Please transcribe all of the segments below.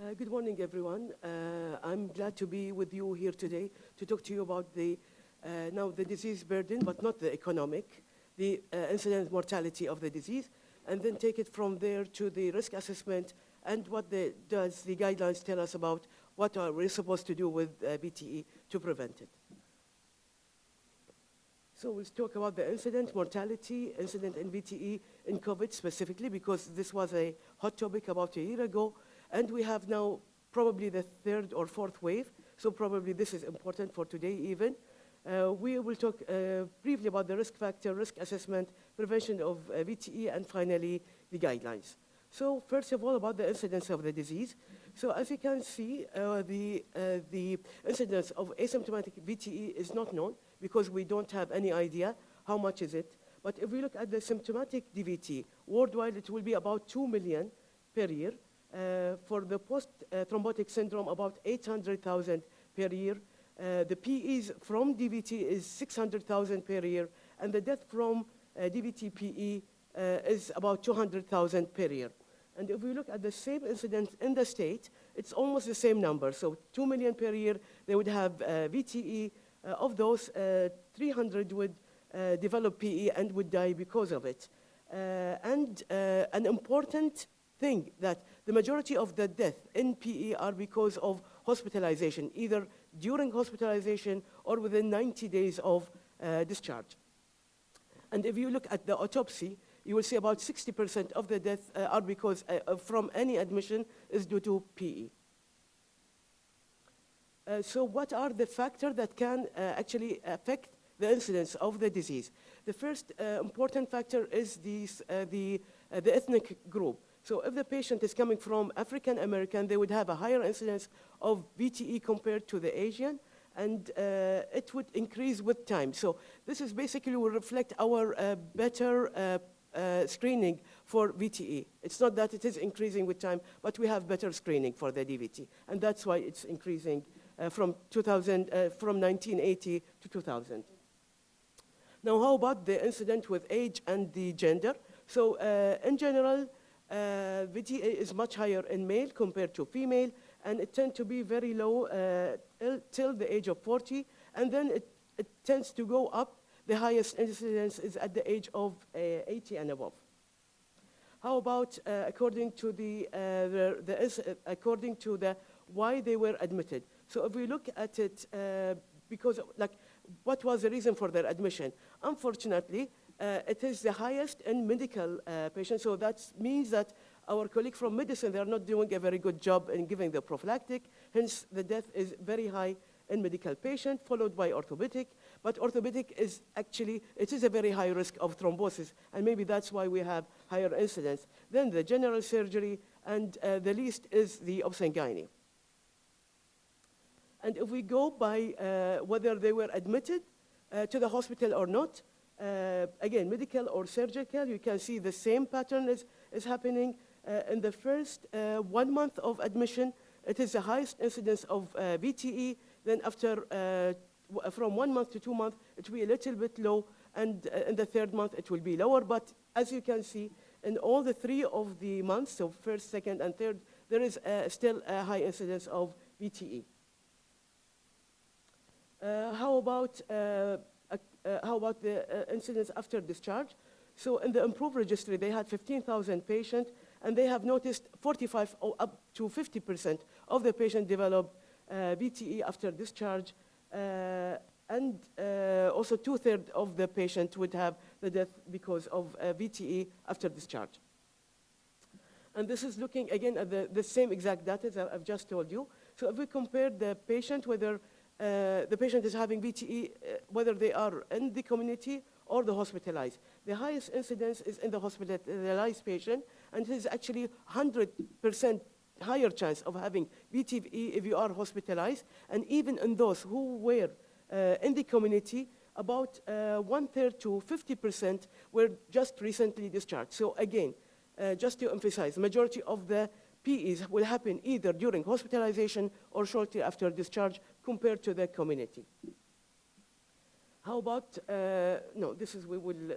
Uh, good morning, everyone. Uh, I'm glad to be with you here today to talk to you about the uh, now the disease burden, but not the economic, the uh, incidence mortality of the disease, and then take it from there to the risk assessment and what the, does the guidelines tell us about what are we supposed to do with uh, VTE to prevent it. So we'll talk about the incident mortality, incident in VTE in COVID specifically, because this was a hot topic about a year ago. And we have now probably the third or fourth wave, so probably this is important for today even. Uh, we will talk uh, briefly about the risk factor, risk assessment, prevention of uh, VTE, and finally, the guidelines. So first of all, about the incidence of the disease. So as you can see, uh, the, uh, the incidence of asymptomatic VTE is not known because we don't have any idea how much is it. But if we look at the symptomatic DVT, worldwide it will be about 2 million per year. Uh, for the post-thrombotic syndrome, about 800,000 per year. Uh, the PEs from DVT is 600,000 per year, and the death from uh, DVT PE uh, is about 200,000 per year. And if we look at the same incidence in the state, it's almost the same number. So 2 million per year, they would have uh, VTE. Uh, of those, 300 would develop PE and would die because of it. and an important thing that the majority of the death in PE are because of hospitalization, either during hospitalization or within 90 days of uh, discharge. And if you look at the autopsy, you will see about 60% of the deaths uh, are because uh, from any admission is due to PE. Uh, so what are the factors that can uh, actually affect the incidence of the disease? The first uh, important factor is these, the, the ethnic group. So if the patient is coming from African American, they would have a higher incidence of VTE compared to the Asian, and uh, it would increase with time. So this is basically will reflect our uh, better uh, uh screening for VTE. It's not that it is increasing with time, but we have better screening for the DVT, and that's why it's increasing uh, from 2000, uh, from 1980 to 2000. Now, how about the incident with age and the gender? So in general, uh, VTE is much higher in male compared to female, and it tends to be very low uh, till the age of 40, and then it, it, tends to go up. The highest incidence is at the age of uh, 80 and above. How about uh, according to the, uh, the, the according to the why they were admitted? So if we look at it, uh, because like, what was the reason for their admission? Unfortunately, uh, it is the highest in medical uh, patients, so that means that our colleague from medicine, they are not doing a very good job in giving the prophylactic, hence the death is very high in medical patient, followed by orthopedic. But orthopedic is actually, it is a very high risk of thrombosis, and maybe that's why we have higher incidence. Then the general surgery, and uh, the least is the obstetrician. And if we go by uh, whether they were admitted uh, to the hospital or not, uh, again, medical or surgical, you can see the same pattern is, is happening. Uh, in the first uh, one month of admission, it is the highest incidence of uh, VTE. Then after, uh, from one month to two months, it will be a little bit low. And uh, in the third month, it will be lower. But as you can see, in all the three of the months, so first, second, and third, there is still a high incidence of VTE. how about how about the uh, incidence after discharge? So in the IMPROVE registry, they had 15,000 patients, and they have noticed 45 or up to 50% of the patients develop uh, VTE after discharge, uh, and uh, also two-thirds of the patients would have the death because of uh, VTE after discharge. And this is looking, again, at the, the same exact data that I've just told you. So if we compare the patient, whether uh, the patient is having VTE, uh, whether they are in the community or the hospitalized. The highest incidence is in the hospitalized patient, and it is actually 100% higher chance of having VTE if you are hospitalized. And even in those who were uh, in the community, about uh, one-third to 50% were just recently discharged. So again, uh, just to emphasize, the majority of the PEs will happen either during hospitalization or shortly after discharge compared to the community. How about, uh, no, this is, we will uh,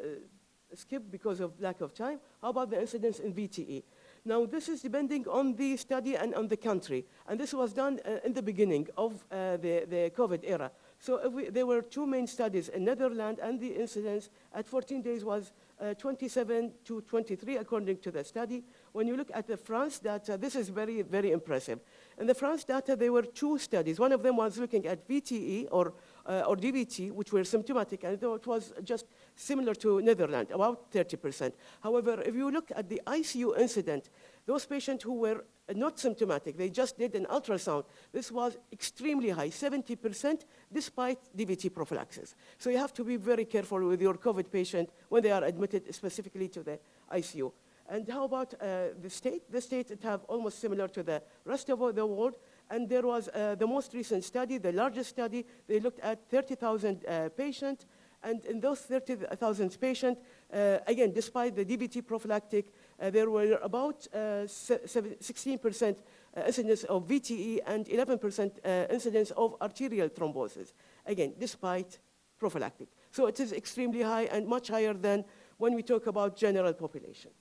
skip because of lack of time. How about the incidence in VTE? Now, this is depending on the study and on the country. And this was done uh, in the beginning of uh, the, the COVID era. So we, there were two main studies in Netherlands, and the incidence at 14 days was uh, 27 to 23, according to the study. When you look at the France data, this is very, very impressive. In the France data, there were two studies. One of them was looking at VTE or, uh, or DVT, which were symptomatic, and it was just similar to Netherlands, about 30%. However, if you look at the ICU incident, those patients who were not symptomatic, they just did an ultrasound. This was extremely high, 70%, despite DVT prophylaxis. So you have to be very careful with your COVID patient when they are admitted specifically to the ICU. And how about uh, the state? The state it have almost similar to the rest of the world. And there was uh, the most recent study, the largest study. They looked at 30,000 uh, patients. And in those 30,000 patients, uh, again, despite the DVT prophylactic, uh, there were about 16% uh, incidence of VTE and 11% incidence of arterial thrombosis. Again, despite prophylactic. So it is extremely high and much higher than when we talk about general population.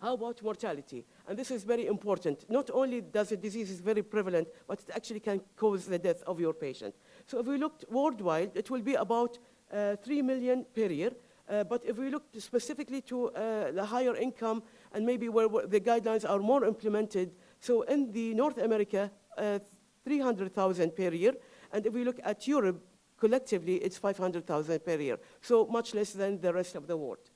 How about mortality? And this is very important. Not only does the disease is very prevalent, but it actually can cause the death of your patient. So if we looked worldwide, it will be about uh, 3 million per year. Uh, but if we look specifically to uh, the higher income and maybe where, where, the guidelines are more implemented, so in the North America, uh, 300,000 per year. And if we look at Europe, collectively, it's 500,000 per year. So much less than the rest of the world.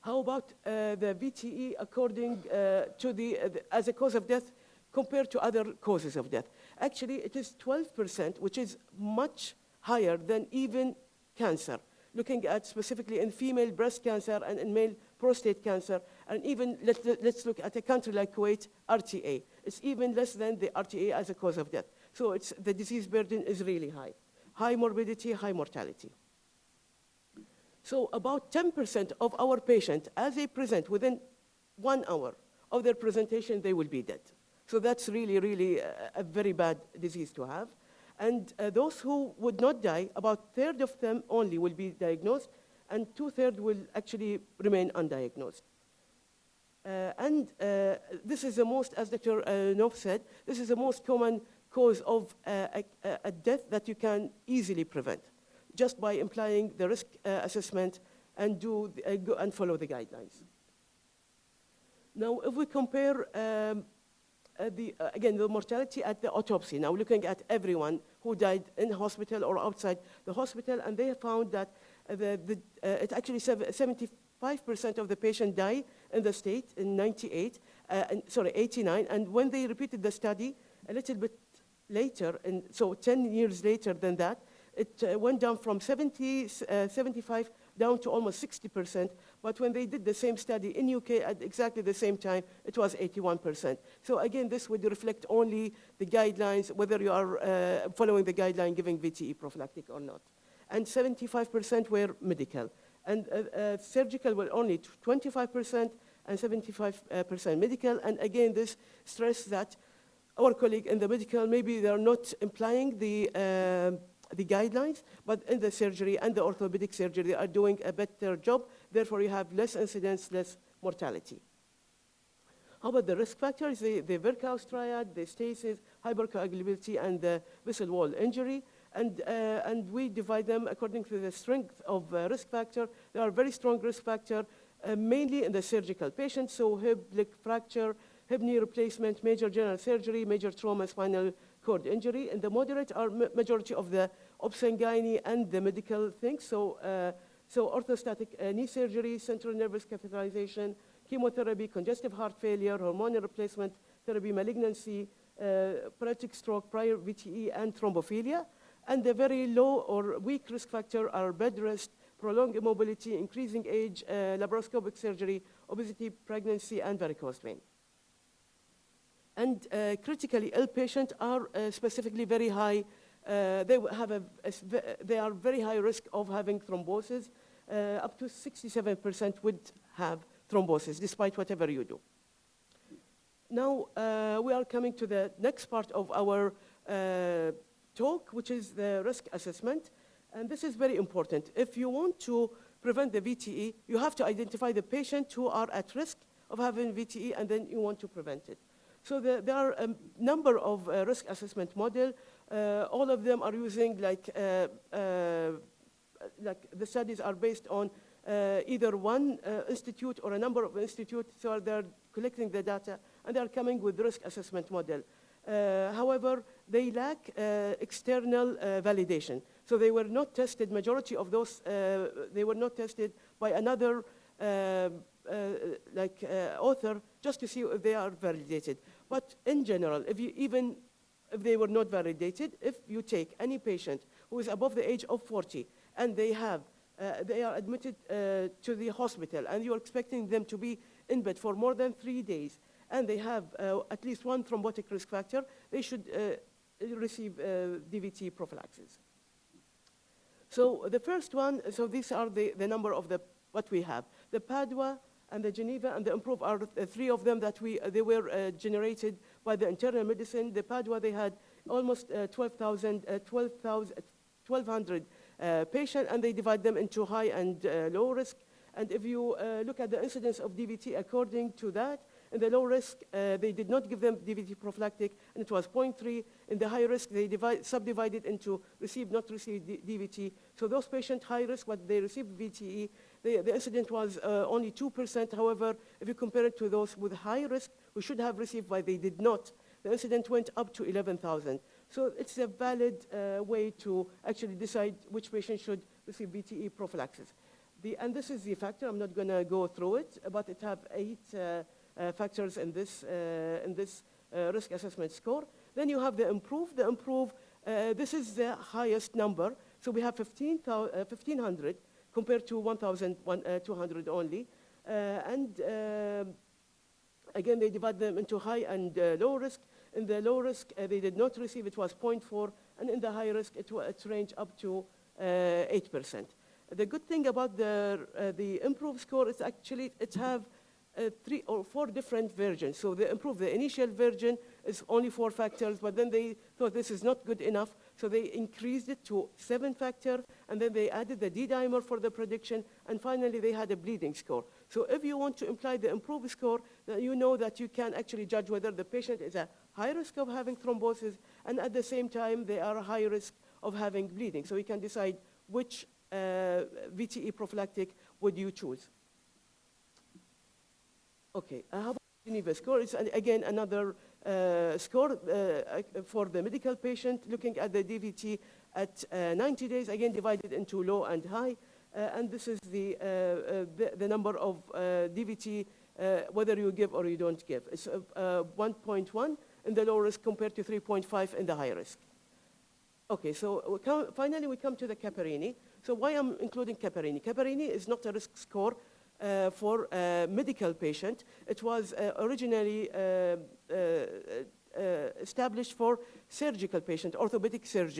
How about uh, the VTE according uh, to uh, the, as a cause of death compared to other causes of death? Actually, it is 12%, which is much higher than even cancer. Looking at specifically in female breast cancer and in male prostate cancer, and even let, us look at a country like Kuwait, RTA. It's even less than the RTA as a cause of death. So it's, the disease burden is really high. High morbidity, high mortality. So about 10% of our patients, as they present within one hour of their presentation, they will be dead. So that's really, really a, a very bad disease to have. And uh, those who would not die, about a third of them only will be diagnosed, and two-thirds will actually remain undiagnosed. Uh, and uh, this is the most, as Dr. Uh, said, this is the most common cause of uh, a, a, death that you can easily prevent just by implying the risk uh, assessment and, do uh, and follow the guidelines. Now, if we compare um, uh, the, uh, again, the mortality at the autopsy, now looking at everyone who died in hospital or outside the hospital, and they found that uh, the, the, uh, it actually 75% of the patient die in the state in 98, and, sorry, 89, and when they repeated the study a little bit later, and so 10 years later than that, it uh, went down from 70, uh, 75 down to almost 60%. But when they did the same study in UK at exactly the same time, it was 81%. So again, this would reflect only the guidelines, whether you are uh, following the guideline giving VTE prophylactic or not. And 75% were medical. And uh, uh, surgical were only 25% and 75% medical. And again, this stress that our colleague in the medical, maybe they're not implying the uh, the guidelines, but in the surgery and the orthopedic surgery, they are doing a better job. Therefore, you have less incidence, less mortality. How about the risk factors? The, the Virchow's triad, the stasis, hypercoagulability, and the vessel wall injury. And, uh, and we divide them according to the strength of uh, risk factor. There are very strong risk factor, uh, mainly in the surgical patients, so hip, leg fracture, hip knee replacement, major general surgery, major trauma, spinal cord injury. And the moderate are majority of the obs-gynae and the medical things. So, uh, so arthroscopic uh, knee surgery, central venous catheterization, chemotherapy, congestive heart failure, hormonal replacement therapy, malignancy, uh, paralytic stroke, prior VTE, and thrombophilia. And the very low or weak risk factor are bed rest, prolonged immobility, increasing age, uh, laparoscopic surgery, obesity, pregnancy, and varicose vein. And uh, critically ill patients are uh, specifically very high. Uh, they have a, a, they are very high risk of having thrombosis. Uh, up to 67% would have thrombosis, despite whatever you do. Now uh, we are coming to the next part of our talk, which is the risk assessment. And this is very important. If you want to prevent the VTE, you have to identify the patient who are at risk of having VTE, and then you want to prevent it. So the, there are a number of uh, risk assessment model. Uh, all of them are using like, uh, uh like the studies are based on uh, either one uh, institute or a number of institutes. So they're collecting the data and they're coming with risk assessment model. however, they lack external validation. So they were not tested, majority of those, they were not tested by another uh, like uh, author just to see if they are validated. But in general, if you even if they were not validated, if you take any patient who is above the age of 40 and they have uh, they are admitted uh, to the hospital and you're expecting them to be in bed for more than three days and they have uh, at least one thrombotic risk factor, they should uh, receive DVT prophylaxis. So the first one, so these are the, the number of the, what we have. The Padua and the Geneva and the Improve are uh, three of them that we, uh, they were uh, generated by the internal medicine. The Padua, they had almost 12,000, 1,200 patients, and they divide them into high and low risk. And if you look at the incidence of DVT according to that, in the low risk, uh, they did not give them DVT prophylactic, and it was 0.3. In the high risk, they divide, subdivided into receive, not receive DVT. So those patients high risk, what they received VTE, the, the incident was uh, only 2%. However, if you compare it to those with high risk, who should have received, but they did not, the incident went up to 11,000. So it's a valid uh, way to actually decide which patient should receive VTE prophylaxis. The, and this is the factor. I'm not going to go through it, but it have eight uh, factors in this, uh, in this uh, risk assessment score. Then you have the improve. The improve, this is the highest number. So we have 15, 1,500 compared to 1,200 uh, only. Uh, and uh, again, they divide them into high and low risk. In the low risk, they did not receive, it was 0.4, and in the high risk, it, it ranged up to 8%. The good thing about the, the improved score is actually it have uh, three or four different versions. So they improved the initial version is only four factors, but then they thought this is not good enough. So they increased it to seven factor, and then they added the D-dimer for the prediction, and finally they had a bleeding score. So if you want to imply the improved score, then you know that you can actually judge whether the patient is at high risk of having thrombosis, and at the same time they are a high risk of having bleeding. So you can decide which uh, VTE prophylactic would you choose. Okay, uh, how about the Geneva score? It's again another uh, score uh, for the medical patient, looking at the DVT at uh, 90 days, again divided into low and high. and this is the, the, the, number of DVT, whether you give or you don't give. It's 1.1 in the low risk compared to 3.5 in the high risk. Okay, so we come, finally we come to the Caprini. So why I'm including Caprini? Caprini is not a risk score uh, for a medical patient. It was uh, originally uh, established for surgical patient, orthopedic surg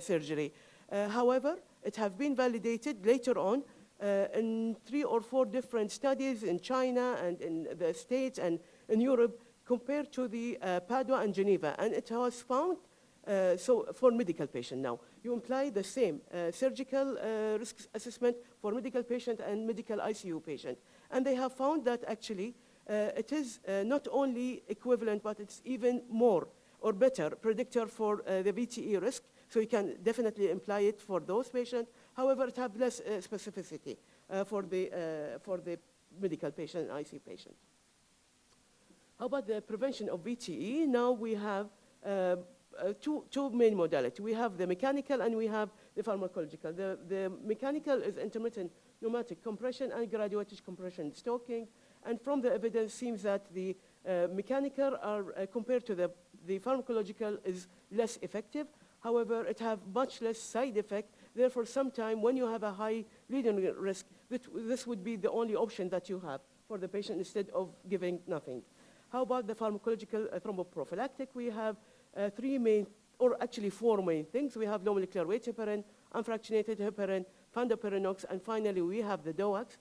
surgery. however, it has been validated later on uh, in three or four different studies in China and in the States and in Europe compared to the uh, Padua and Geneva. And it was found, uh, so for medical patient now, you imply the same uh, surgical uh, risk assessment for medical patient and medical ICU patient. And they have found that actually uh, it is uh, not only equivalent, but it's even more or better predictor for uh, the VTE risk. So you can definitely imply it for those patients. However, it has less uh, specificity for, the, for the medical patient and ICU patient. How about the prevention of VTE? Now we have uh, two, two main modalities. We have the mechanical and we have the pharmacological. The, the mechanical is intermittent pneumatic compression and graduated compression stoking. And from the evidence seems that the uh, mechanical are uh, compared to the, the pharmacological is less effective. However, it have much less side effect. Therefore, sometime when you have a high bleeding risk, this would be the only option that you have for the patient instead of giving nothing. How about the pharmacological uh, thromboprophylactic? We have uh, three main, or actually four main things. We have low molecular weight heparin, unfractionated heparin, fondaparinux, and finally we have the DOACs.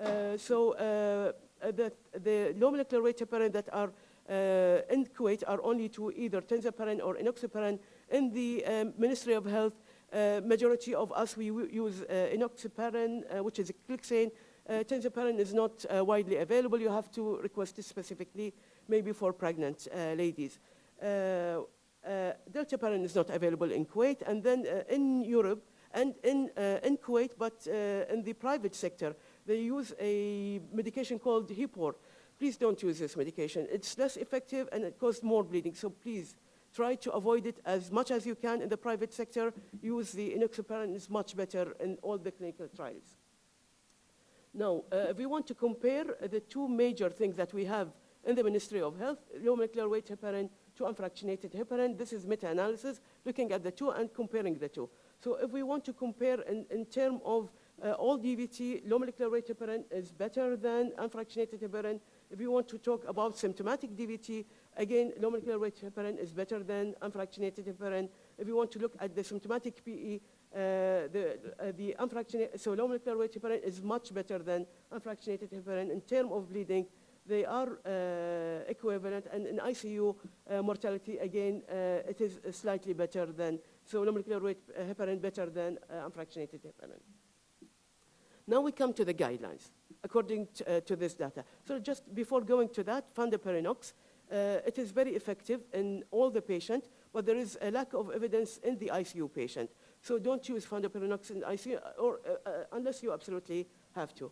Uh, so uh, uh, the, the low weight heparin that are uh, in Kuwait are only to either tinzaparin or enoxaparin. In the um, Ministry of Health, Uh, majority of us, we use uh, enoxaparin, which is a clexane. Uh, tinzaparin is not widely available. You have to request it specifically, maybe for pregnant ladies. Uh, dalteparin is not available in Kuwait, and then uh, in Europe and in, uh, in Kuwait, but uh, in the private sector, they use a medication called Hibor. Please don't use this medication. It's less effective and it causes more bleeding. So please try to avoid it as much as you can in the private sector. Use the enoxaparin. It's much better in all the clinical trials. Now, uh, if we want to compare the two major things that we have in the Ministry of Health, low molecular weight heparin to unfractionated heparin, this is meta-analysis, looking at the two and comparing the two. So if we want to compare in, in terms of uh, all DVT, low molecular weight heparin is better than unfractionated heparin. If we want to talk about symptomatic DVT, again, low molecular weight heparin is better than unfractionated heparin. If we want to look at the symptomatic PE, uh, the, uh, the unfractionated, so low molecular weight heparin is much better than unfractionated heparin. In terms of bleeding, they are uh, equivalent, and in ICU uh, mortality, again, uh, it is slightly better than, so low molecular weight heparin better than unfractionated heparin. Now we come to the guidelines, according to, to this data. So just before going to that, fondaparinux, uh, it is very effective in all the patient, but there is a lack of evidence in the ICU patient. So don't use fondaparinux in ICU, or, uh, uh, unless you absolutely have to.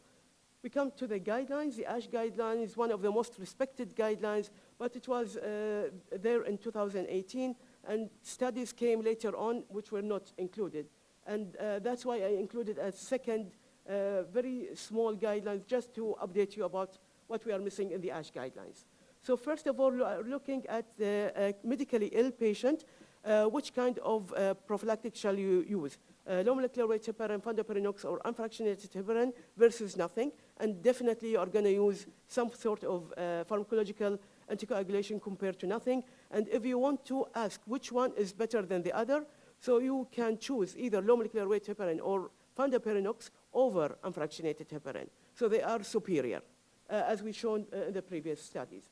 We come to the guidelines. The ASH guideline is one of the most respected guidelines, but it was uh, there in 2018, and studies came later on which were not included. And uh, that's why I included a second uh, very small guidelines just to update you about what we are missing in the ASH guidelines. So first of all, looking at the uh, medically ill patient, uh, which kind of uh, prophylactic shall you use? Uh, low molecular weight heparin, fondaparinux, or unfractionated heparin versus nothing. And definitely you are going to use some sort of uh, pharmacological anticoagulation compared to nothing. And if you want to ask which one is better than the other, so you can choose either low molecular weight heparin or fondaparinux over unfractionated heparin. So they are superior, uh, as we shown uh, in the previous studies.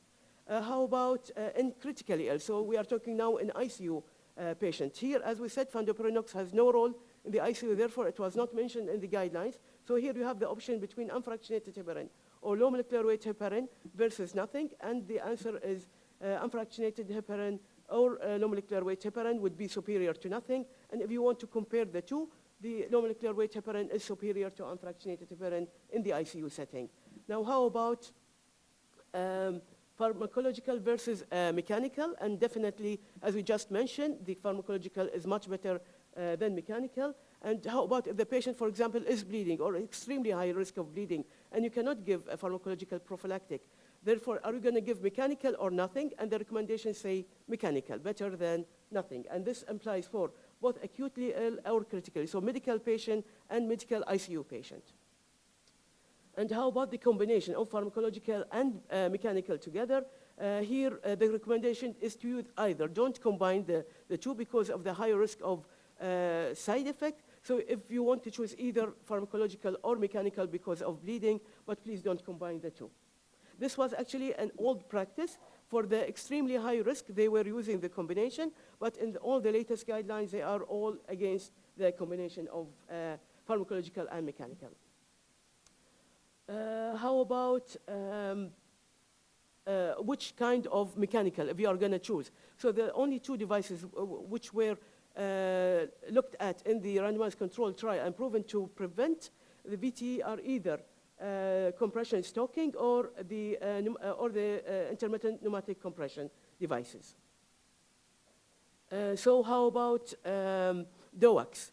Uh, how about uh, in critically ill? So we are talking now in ICU uh, patient. Here, as we said, fondaparinux has no role in the ICU, therefore it was not mentioned in the guidelines. So here you have the option between unfractionated heparin or low molecular weight heparin versus nothing, and the answer is uh, unfractionated heparin or uh, low molecular weight heparin would be superior to nothing. And if you want to compare the two, the low molecular weight heparin is superior to unfractionated heparin in the ICU setting. Now, how about um, pharmacological versus uh, mechanical? And definitely, as we just mentioned, the pharmacological is much better uh, than mechanical. And how about if the patient, for example, is bleeding or extremely high risk of bleeding, and you cannot give a pharmacological prophylactic? Therefore, are you going to give mechanical or nothing? And the recommendations say mechanical, better than nothing. And this implies for both acutely ill or critically, so medical patient and medical ICU patient. And how about the combination of pharmacological and uh, mechanical together? Uh, here, uh, the recommendation is to use either. Don't combine the, the two because of the high risk of uh, side effect. So if you want to choose either pharmacological or mechanical because of bleeding, but please don't combine the two. This was actually an old practice. For the extremely high risk, they were using the combination, but in the, all the latest guidelines, they are all against the combination of uh, pharmacological and mechanical. Uh, how about um, uh, which kind of mechanical, you are going to choose? So the only two devices which were looked at in the randomized control trial and proven to prevent the VTE are either uh, compression stocking or the, uh, uh or the uh, intermittent pneumatic compression devices. Uh, so how about um, DOACs?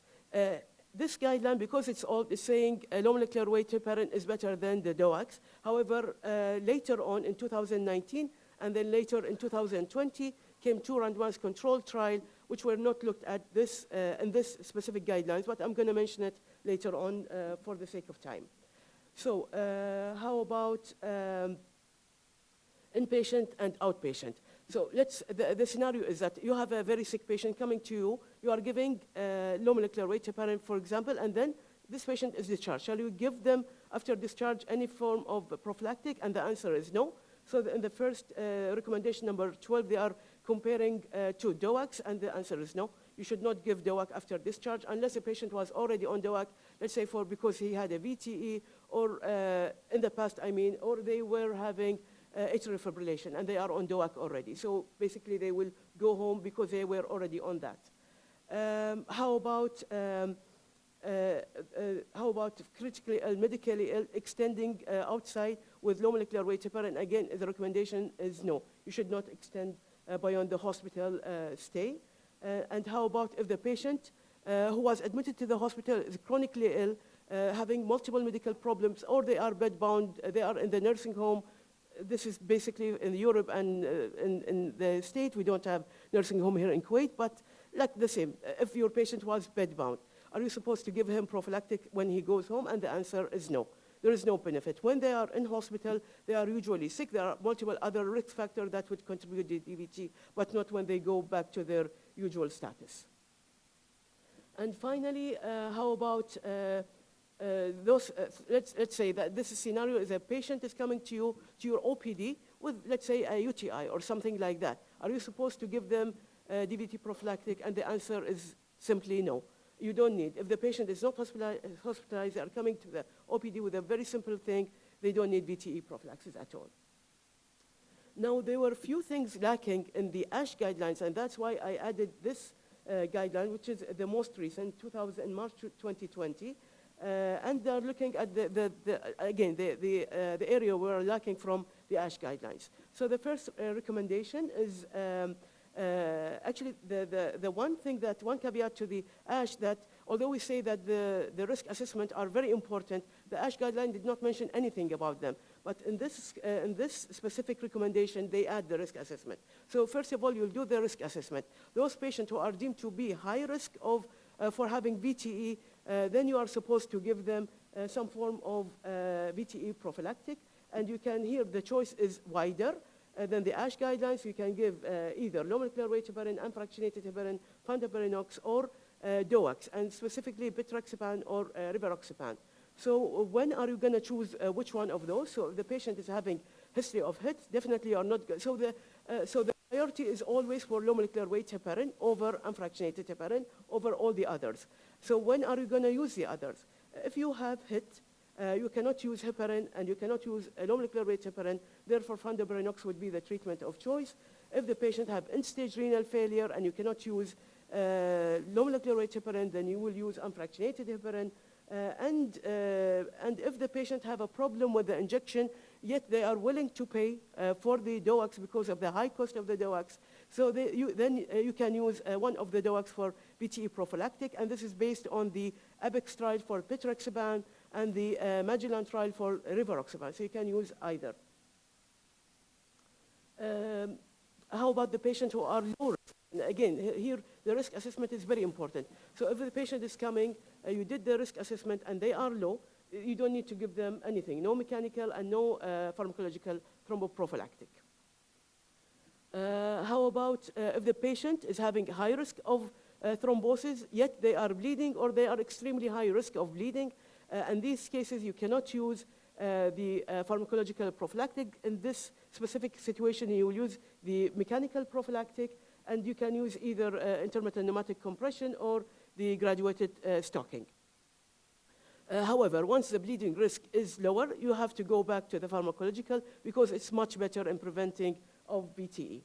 this guideline, because it's all it's saying uh, low molecular weight heparin is better than the DOACs. However, later on in 2019 and then later in 2020 came two randomized control trial which were not looked at this uh, in this specific guidelines, but I'm going to mention it later on uh, for the sake of time. So uh, how about um, inpatient and outpatient? So let's, the, the, scenario is that you have a very sick patient coming to you, you are giving low molecular weight heparin, for example, and then this patient is discharged. Shall you give them, after discharge, any form of prophylactic? And the answer is no. So the, in the first uh, recommendation, number 12, they are comparing uh, to DOACs, and the answer is no. You should not give DOAC after discharge unless the patient was already on DOAC, let's say for because he had a VTE or uh, in the past, I mean, or they were having uh, atrial fibrillation and they are on DOAC already. So basically they will go home because they were already on that. Um, how about um, uh, uh, how about critically ill, medically ill, extending uh, outside with low molecular weight heparin? Again, the recommendation is no. You should not extend beyond the hospital uh, stay. Uh, and how about if the patient who was admitted to the hospital is chronically ill, having multiple medical problems, or they are bedbound, they are in the nursing home, this is basically in Europe and uh, in, in, the state, we don't have nursing home here in Kuwait, but like the same, if your patient was bedbound, are you supposed to give him prophylactic when he goes home? And the answer is no there is no benefit. When they are in hospital, they are usually sick. There are multiple other risk factors that would contribute to DVT, but not when they go back to their usual status. And finally, uh, how about uh, uh, those, uh, let's, let's say that this scenario is a patient is coming to you, to your OPD with, let's say, a UTI or something like that. Are you supposed to give them uh, DVT prophylactic? And the answer is simply no you don't need. If the patient is not hospitalized, they are coming to the OPD with a very simple thing, they don't need VTE prophylaxis at all. Now, there were a few things lacking in the ASH guidelines, and that's why I added this uh, guideline, which is the most recent, 2000, March 2020. Uh, and they're looking at, the, the, the again, the, the, uh, the area we're lacking from the ASH guidelines. So the first uh, recommendation is um, actually, the, the, the one thing that, one caveat to the ASH that although we say that the, the risk assessment are very important, the ASH guideline did not mention anything about them. But in this, uh, in this specific recommendation, they add the risk assessment. So first of all, you'll do the risk assessment. Those patients who are deemed to be high risk of, uh, for having VTE, uh, then you are supposed to give them uh, some form of uh, VTE prophylactic. And you can hear the choice is wider. Uh, then the ASH guidelines, you can give uh, either low molecular weight heparin, unfractionated heparin, fondaparinux, or uh, DOACs, and specifically betrixaban or uh, rivaroxaban. So uh, when are you going to choose uh, which one of those? So if the patient is having history of HIT, definitely are not good. So the, uh, so the priority is always for low molecular weight heparin over unfractionated heparin over all the others. So when are you going to use the others? If you have HIT, uh, you cannot use heparin and you cannot use a low weight heparin. Therefore, fondaparinux would be the treatment of choice. If the patient have end-stage renal failure and you cannot use uh, low weight heparin, then you will use unfractionated heparin. Uh, and, uh, and if the patient have a problem with the injection, yet they are willing to pay uh, for the DOACs because of the high cost of the DOACs, so they, you, then uh, you can use uh, one of the DOACs for VTE prophylactic, and this is based on the APEX trial for betrixaban, and the uh, Magellan trial for rivaroxaban. So you can use either. Um, how about the patients who are low risk? And again, here the risk assessment is very important. So if the patient is coming, uh, you did the risk assessment and they are low, you don't need to give them anything, no mechanical and no uh, pharmacological thromboprophylactic. Uh, how about uh, if the patient is having high risk of uh, thrombosis, yet they are bleeding or they are extremely high risk of bleeding, uh, in these cases, you cannot use uh, the uh, pharmacological prophylactic. In this specific situation, you will use the mechanical prophylactic, and you can use either intermittent pneumatic compression or the graduated stocking. Uh, however, once the bleeding risk is lower, you have to go back to the pharmacological because it's much better in preventing of VTE.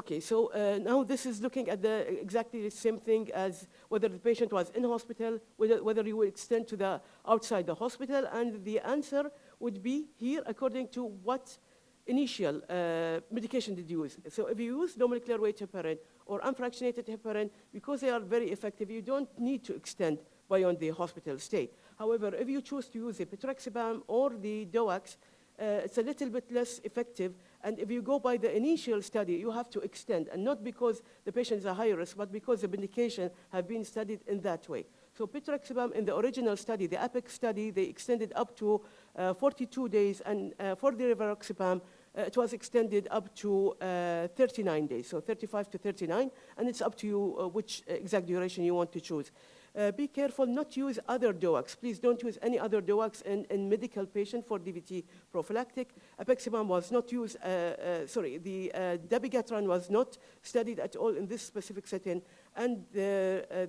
Okay, so uh, now this is looking at the exactly the same thing as whether the patient was in hospital, whether, whether you would extend to the outside the hospital, and the answer would be here according to what initial uh, medication did you use. So if you use low molecular weight heparin or unfractionated heparin, because they are very effective, you don't need to extend beyond the hospital stay. However, if you choose to use the betrixaban or the DOACs, uh, it's a little bit less effective and if you go by the initial study, you have to extend, and not because the patient is a high risk, but because the medication have been studied in that way. So betrixaban in the original study, the APEX study, they extended up to uh, 42 days, and uh, for the rivaroxaban, uh, it was extended up to uh, 39 days, so 35 to 39, and it's up to you uh, which exact duration you want to choose. Uh, be careful not to use other DOACs. Please don't use any other DOACs in, in medical patient for DVT prophylactic. Apixaban was not used, uh, uh, sorry, the uh, dabigatran was not studied at all in this specific setting, and the, uh,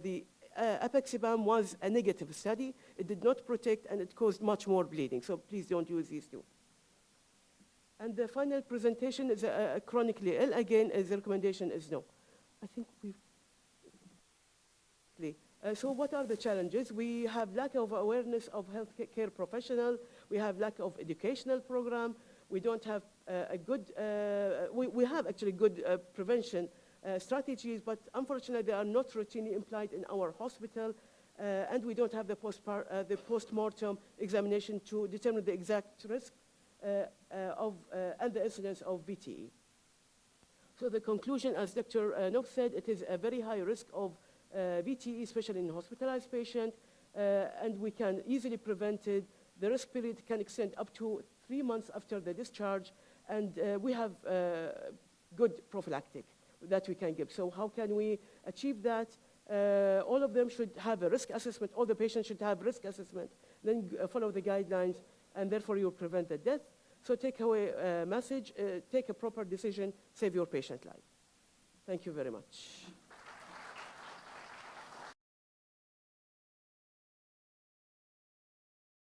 uh, apixaban was a negative study. It did not protect, and it caused much more bleeding. So please don't use these two. And the final presentation is a, a chronically ill. Again, uh, the recommendation is no. I think we've uh, so what are the challenges? We have lack of awareness of healthcare professional. We have lack of educational program. We don't have uh, a good, uh, we, we have actually good uh, prevention uh, strategies, but unfortunately they are not routinely implied in our hospital. Uh, and we don't have the, post the post-mortem examination to determine the exact risk of, and the incidence of VTE. So the conclusion, as Dr. Uh, Knox said, it is a very high risk of VTE, especially in hospitalized patient, uh, and we can easily prevent it. The risk period can extend up to three months after the discharge, and uh, we have good prophylactic that we can give. So how can we achieve that? Uh, all of them should have a risk assessment. All the patients should have risk assessment. Then uh, follow the guidelines, and therefore you prevent the death. So take away a message, uh, take a proper decision, save your patient life. Thank you very much.